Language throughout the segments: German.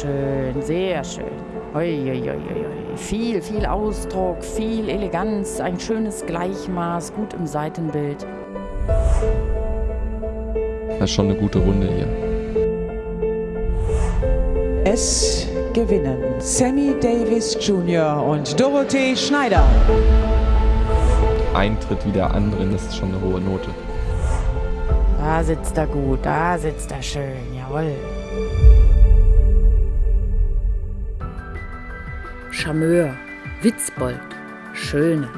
schön, sehr schön. Ui, ui, ui, viel, viel Ausdruck, viel Eleganz, ein schönes Gleichmaß, gut im Seitenbild. Das ist schon eine gute Runde hier. Es gewinnen Sammy Davis Jr. und Dorothee Schneider. Ein Tritt wie der andere, das ist schon eine hohe Note. Da sitzt er gut, da sitzt er schön, jawohl. Charmeur, Witzbold, Schöne,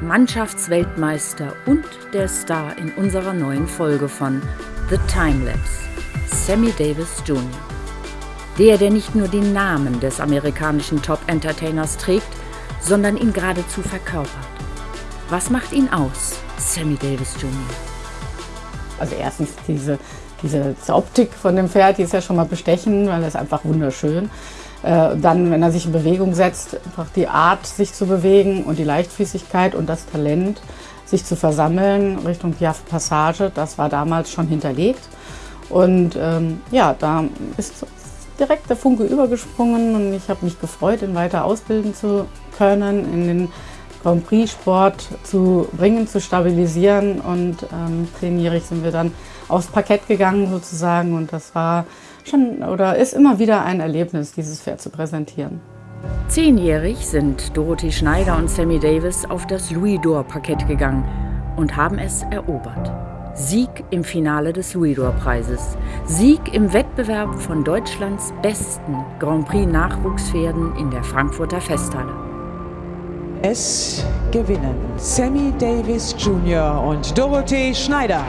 Mannschaftsweltmeister und der Star in unserer neuen Folge von The Timelapse, Sammy Davis Jr. Der, der nicht nur den Namen des amerikanischen Top-Entertainers trägt, sondern ihn geradezu verkörpert. Was macht ihn aus, Sammy Davis Jr.? Also erstens diese, diese Optik von dem Pferd, die ist ja schon mal bestechend, weil es einfach wunderschön. Äh, dann, wenn er sich in Bewegung setzt, einfach die Art, sich zu bewegen und die Leichtfüßigkeit und das Talent, sich zu versammeln Richtung Piaf Passage, das war damals schon hinterlegt. Und ähm, ja, da ist direkt der Funke übergesprungen und ich habe mich gefreut, ihn weiter ausbilden zu können, in den Grand Prix-Sport zu bringen, zu stabilisieren. Und ähm, zehnjährig sind wir dann aufs Parkett gegangen sozusagen und das war schon oder ist immer wieder ein Erlebnis, dieses Pferd zu präsentieren. Zehnjährig sind Dorothy Schneider und Sammy Davis auf das Louis d'Or-Parkett gegangen und haben es erobert. Sieg im Finale des Louis-d'Or-Preises. Sieg im Wettbewerb von Deutschlands besten Grand Prix-Nachwuchspferden in der Frankfurter Festhalle. Es gewinnen Sammy Davis Jr. und Dorothee Schneider.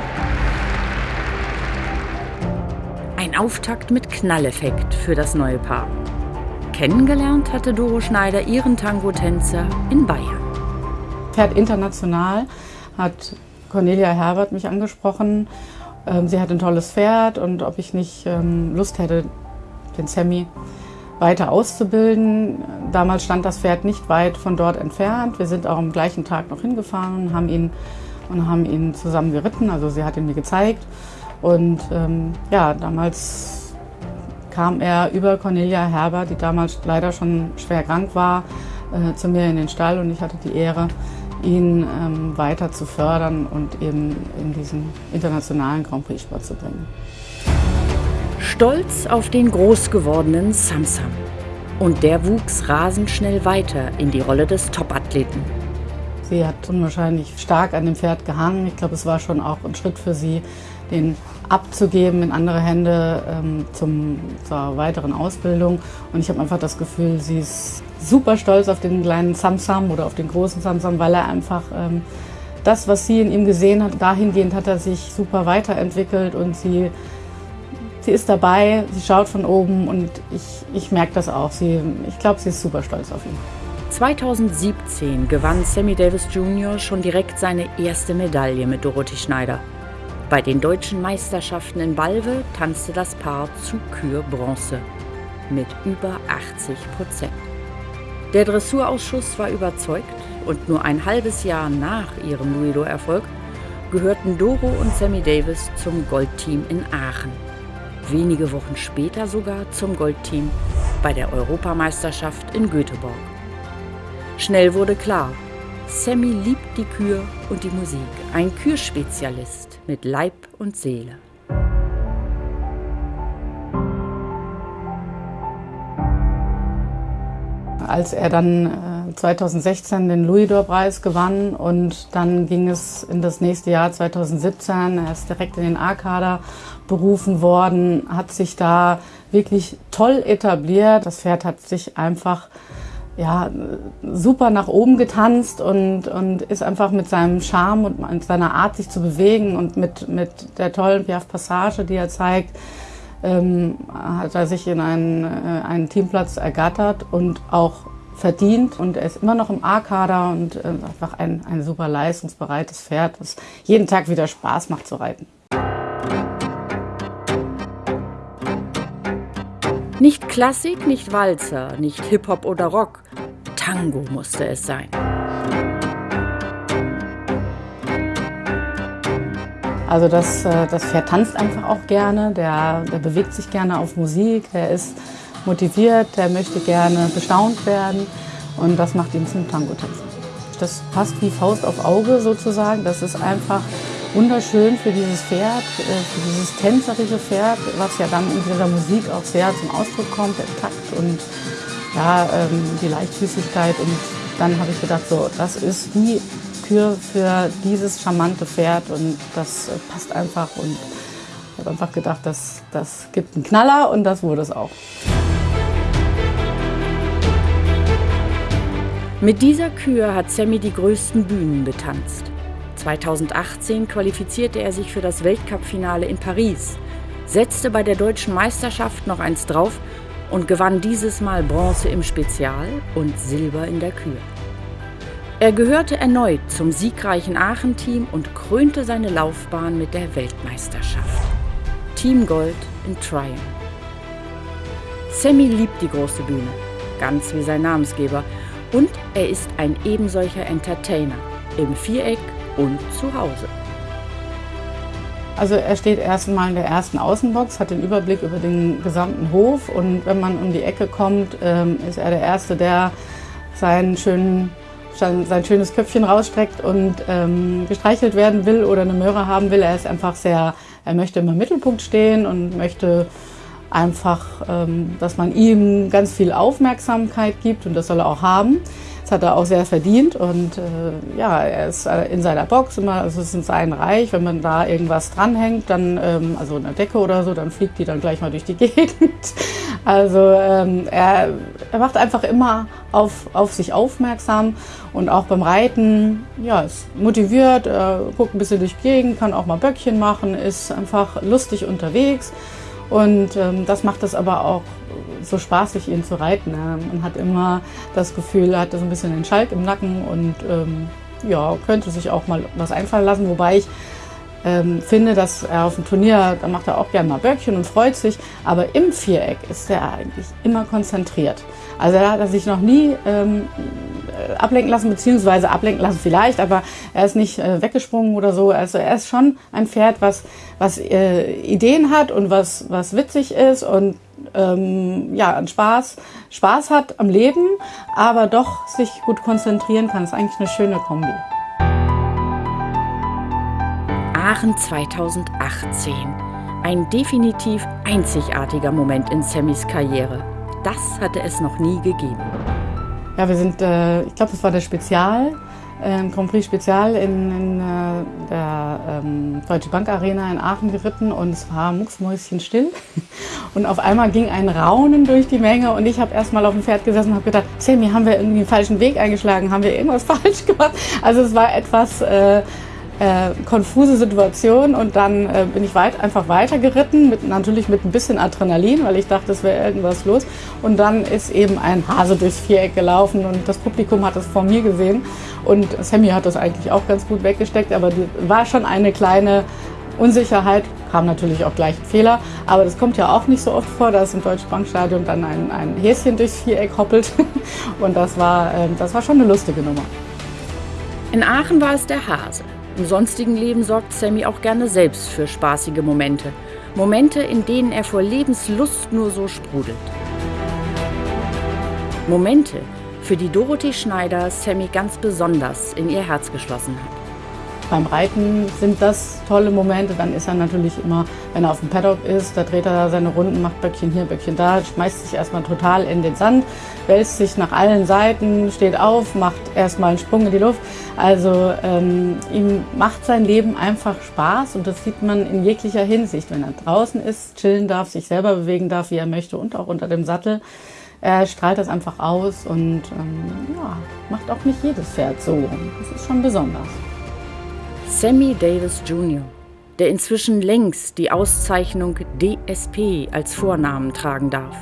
Ein Auftakt mit Knalleffekt für das neue Paar. Kennengelernt hatte Doro Schneider ihren Tango-Tänzer in Bayern. Pferd international hat Cornelia Herbert mich angesprochen. Ähm, sie hat ein tolles Pferd und ob ich nicht ähm, Lust hätte, den Sammy weiter auszubilden. Damals stand das Pferd nicht weit von dort entfernt. Wir sind auch am gleichen Tag noch hingefahren haben ihn, und haben ihn zusammen geritten. Also sie hat ihn mir gezeigt. Und ähm, ja, damals kam er über Cornelia Herber, die damals leider schon schwer krank war, äh, zu mir in den Stall und ich hatte die Ehre, ihn ähm, weiter zu fördern und eben in diesen internationalen Grand Prix-Sport zu bringen. Stolz auf den groß gewordenen Samsam. Und der wuchs rasend schnell weiter in die Rolle des Topathleten. Sie hat unwahrscheinlich stark an dem Pferd gehangen. Ich glaube, es war schon auch ein Schritt für sie, den abzugeben in andere Hände ähm, zum, zur weiteren Ausbildung. Und ich habe einfach das Gefühl, sie ist super stolz auf den kleinen Samsam oder auf den großen Samsam, weil er einfach ähm, das, was sie in ihm gesehen hat, dahingehend hat er sich super weiterentwickelt und sie, sie ist dabei, sie schaut von oben und ich, ich merke das auch. Sie, ich glaube, sie ist super stolz auf ihn. 2017 gewann Sammy Davis Jr. schon direkt seine erste Medaille mit Dorothee Schneider. Bei den deutschen Meisterschaften in Balve tanzte das Paar zu Kür Bronze mit über 80 Prozent. Der Dressurausschuss war überzeugt und nur ein halbes Jahr nach ihrem Luido-Erfolg gehörten Doro und Sammy Davis zum Goldteam in Aachen. Wenige Wochen später sogar zum Goldteam bei der Europameisterschaft in Göteborg. Schnell wurde klar, Sammy liebt die Kür und die Musik. Ein Kürspezialist mit Leib und Seele. als er dann 2016 äh, den Louis-d'Or-Preis gewann und dann ging es in das nächste Jahr 2017. Er ist direkt in den A-Kader berufen worden, hat sich da wirklich toll etabliert. Das Pferd hat sich einfach ja, super nach oben getanzt und, und ist einfach mit seinem Charme und seiner Art, sich zu bewegen und mit, mit der tollen Piaf Passage, die er zeigt, ähm, hat er sich in einen, äh, einen Teamplatz ergattert und auch verdient. Und er ist immer noch im A-Kader und äh, einfach ein, ein super leistungsbereites Pferd, das jeden Tag wieder Spaß macht zu reiten. Nicht Klassik, nicht Walzer, nicht Hip-Hop oder Rock. Tango musste es sein. Also das, äh, das Pferd tanzt einfach auch gerne, der, der bewegt sich gerne auf Musik, der ist motiviert, der möchte gerne bestaunt werden und das macht ihn zum Tango-Tänzer. Das passt wie Faust auf Auge sozusagen. Das ist einfach wunderschön für dieses Pferd, äh, für dieses tänzerische Pferd, was ja dann in dieser Musik auch sehr zum Ausdruck kommt, der Takt und ja, ähm, die Leichtfüßigkeit. Und dann habe ich gedacht, so, das ist die Kür für dieses charmante Pferd und das äh, passt einfach. Und ich habe einfach gedacht, das, das gibt einen Knaller und das wurde es auch. Mit dieser Kür hat Sammy die größten Bühnen betanzt. 2018 qualifizierte er sich für das Weltcup-Finale in Paris, setzte bei der deutschen Meisterschaft noch eins drauf und gewann dieses Mal Bronze im Spezial und Silber in der Kür. Er gehörte erneut zum siegreichen Aachen-Team und krönte seine Laufbahn mit der Weltmeisterschaft. Team Gold in Tryon. Sammy liebt die große Bühne, ganz wie sein Namensgeber, und er ist ein ebensolcher Entertainer im Viereck und zu Hause. Also er steht erstmal in der ersten Außenbox, hat den Überblick über den gesamten Hof und wenn man um die Ecke kommt, ähm, ist er der Erste, der seinen schönen, sein schönes Köpfchen rausstreckt und ähm, gestreichelt werden will oder eine Möhre haben will. Er ist einfach sehr, er möchte im Mittelpunkt stehen und möchte einfach, ähm, dass man ihm ganz viel Aufmerksamkeit gibt und das soll er auch haben. Hat er auch sehr verdient und äh, ja, er ist äh, in seiner Box immer, also es ist in seinem Reich, wenn man da irgendwas dranhängt, dann, ähm, also eine Decke oder so, dann fliegt die dann gleich mal durch die Gegend. Also ähm, er, er macht einfach immer auf, auf sich aufmerksam und auch beim Reiten, ja, ist motiviert, er guckt ein bisschen durch die Gegend, kann auch mal Böckchen machen, ist einfach lustig unterwegs. Und ähm, das macht es aber auch so spaßig, ihn zu reiten. Man hat immer das Gefühl, er hat so ein bisschen den Schalk im Nacken und ähm, ja, könnte sich auch mal was einfallen lassen. Wobei ich ähm, finde, dass er auf dem Turnier, da macht er auch gerne mal Böckchen und freut sich, aber im Viereck ist er eigentlich immer konzentriert. Also er hat sich noch nie ähm, ablenken lassen, beziehungsweise ablenken lassen vielleicht, aber er ist nicht äh, weggesprungen oder so. Also er ist schon ein Pferd, was, was äh, Ideen hat und was, was witzig ist und ähm, ja, Spaß, Spaß hat am Leben, aber doch sich gut konzentrieren kann. Das ist eigentlich eine schöne Kombi. Aachen 2018. Ein definitiv einzigartiger Moment in Sammys Karriere. Das hatte es noch nie gegeben. Ja, wir sind, äh, ich glaube, das war der Spezial, äh, Grand Prix Spezial in, in äh, der ähm, Deutsche Bank Arena in Aachen geritten und es war mucksmäuschenstill. Und auf einmal ging ein Raunen durch die Menge und ich habe erst mal auf dem Pferd gesessen und habe gedacht, Sammy, haben wir irgendwie einen falschen Weg eingeschlagen? Haben wir irgendwas falsch gemacht? Also es war etwas äh, äh, konfuse Situation und dann äh, bin ich weit, einfach weiter geritten, mit, natürlich mit ein bisschen Adrenalin, weil ich dachte, es wäre irgendwas los. Und dann ist eben ein Hase durchs Viereck gelaufen und das Publikum hat das vor mir gesehen. Und Sammy hat das eigentlich auch ganz gut weggesteckt, aber die, war schon eine kleine Unsicherheit, kam natürlich auch gleich ein Fehler, aber das kommt ja auch nicht so oft vor, dass im Deutschen Bankstadion dann ein, ein Häschen durchs Viereck hoppelt. Und das war, äh, das war schon eine lustige Nummer. In Aachen war es der Hase. Im sonstigen Leben sorgt Sammy auch gerne selbst für spaßige Momente. Momente, in denen er vor Lebenslust nur so sprudelt. Momente, für die Dorothee Schneider Sammy ganz besonders in ihr Herz geschlossen hat. Beim Reiten sind das tolle Momente. Dann ist er natürlich immer, wenn er auf dem Paddock ist, da dreht er seine Runden, macht Böckchen hier, Böckchen da, schmeißt sich erstmal total in den Sand, wälzt sich nach allen Seiten, steht auf, macht erstmal einen Sprung in die Luft. Also ähm, ihm macht sein Leben einfach Spaß und das sieht man in jeglicher Hinsicht. Wenn er draußen ist, chillen darf, sich selber bewegen darf, wie er möchte und auch unter dem Sattel. Er strahlt das einfach aus und ähm, ja, macht auch nicht jedes Pferd so. Das ist schon besonders. Sammy Davis Jr., der inzwischen längst die Auszeichnung DSP als Vornamen tragen darf,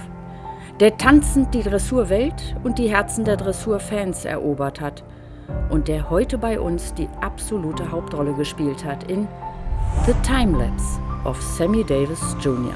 der tanzend die Dressurwelt und die Herzen der Dressurfans erobert hat und der heute bei uns die absolute Hauptrolle gespielt hat in The Timelapse of Sammy Davis Jr.